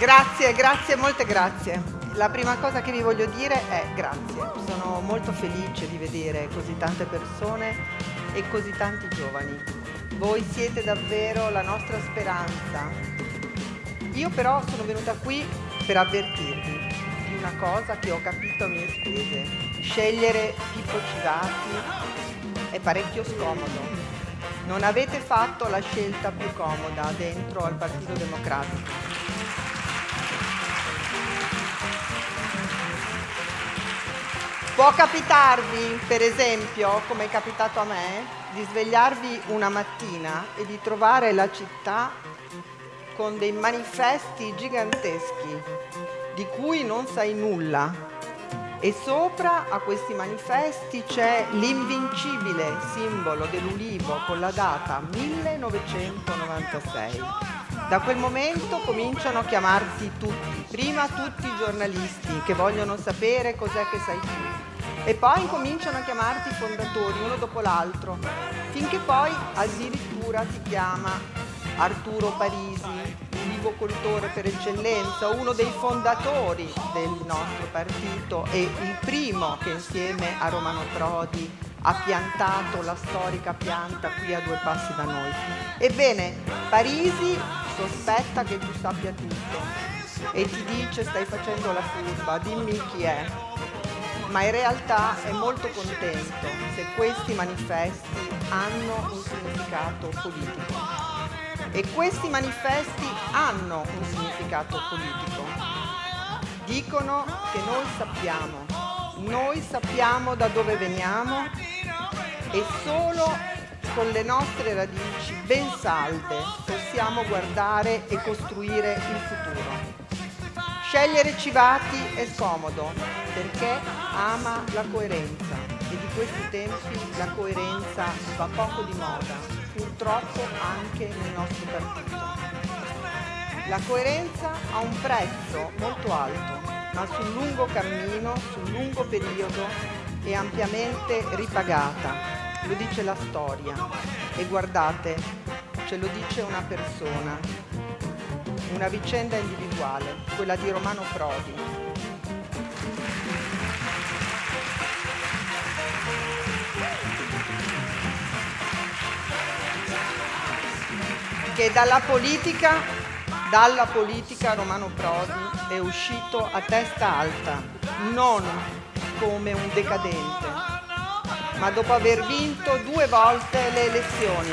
Grazie, grazie, molte grazie. La prima cosa che vi voglio dire è grazie. Sono molto felice di vedere così tante persone e così tanti giovani. Voi siete davvero la nostra speranza. Io però sono venuta qui per avvertirvi di una cosa che ho capito a mie spese. Scegliere Pippo Civati è parecchio scomodo. Non avete fatto la scelta più comoda dentro al Partito Democratico. Può capitarvi, per esempio, come è capitato a me, di svegliarvi una mattina e di trovare la città con dei manifesti giganteschi di cui non sai nulla e sopra a questi manifesti c'è l'invincibile simbolo dell'ulivo con la data 1996. Da quel momento cominciano a chiamarti tutti, prima tutti i giornalisti che vogliono sapere cos'è che sai tu, e poi cominciano a chiamarti fondatori uno dopo l'altro, finché poi addirittura ti chiama Arturo Parisi, ulivocoltore per eccellenza, uno dei fondatori del nostro partito e il primo che insieme a Romano Prodi ha piantato la storica pianta qui a due passi da noi. Ebbene, Parisi sospetta che tu sappia tutto e ti dice stai facendo la furba, dimmi chi è ma in realtà è molto contento se questi manifesti hanno un significato politico. E questi manifesti hanno un significato politico. Dicono che noi sappiamo, noi sappiamo da dove veniamo e solo con le nostre radici ben salde possiamo guardare e costruire il futuro. Scegliere Civati è scomodo perché ama la coerenza e di questi tempi la coerenza va poco di moda, purtroppo anche nel nostro partito. La coerenza ha un prezzo molto alto, ma sul lungo cammino, sul lungo periodo è ampiamente ripagata, lo dice la storia. E guardate, ce lo dice una persona una vicenda individuale, quella di Romano Prodi. Che dalla politica, dalla politica Romano Prodi è uscito a testa alta, non come un decadente, ma dopo aver vinto due volte le elezioni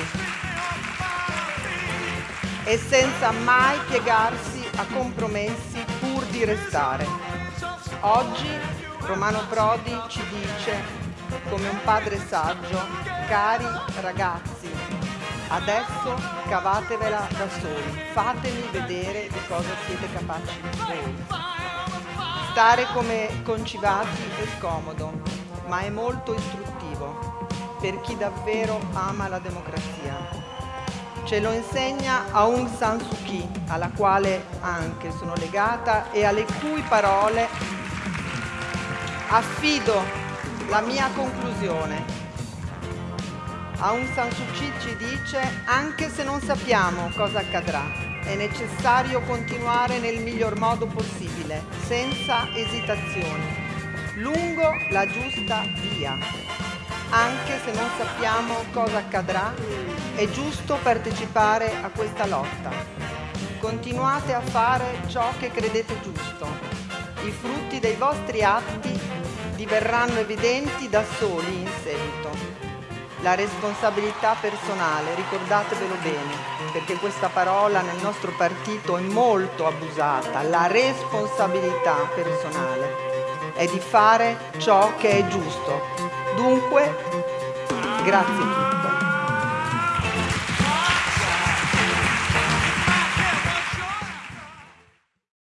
e senza mai piegarsi a compromessi pur di restare. Oggi Romano Prodi ci dice, come un padre saggio, cari ragazzi, adesso cavatevela da soli, fatemi vedere di cosa siete capaci voi. Stare come concivati è scomodo, ma è molto istruttivo per chi davvero ama la democrazia Ce lo insegna Aung San Suu Kyi, alla quale anche sono legata e alle cui parole affido la mia conclusione. Aung San Suu Kyi ci dice anche se non sappiamo cosa accadrà, è necessario continuare nel miglior modo possibile, senza esitazioni, lungo la giusta via. Anche se non sappiamo cosa accadrà, è giusto partecipare a questa lotta. Continuate a fare ciò che credete giusto. I frutti dei vostri atti diverranno evidenti da soli in seguito. La responsabilità personale, ricordatevelo bene, perché questa parola nel nostro partito è molto abusata, la responsabilità personale è di fare ciò che è giusto. Dunque, grazie a tutti.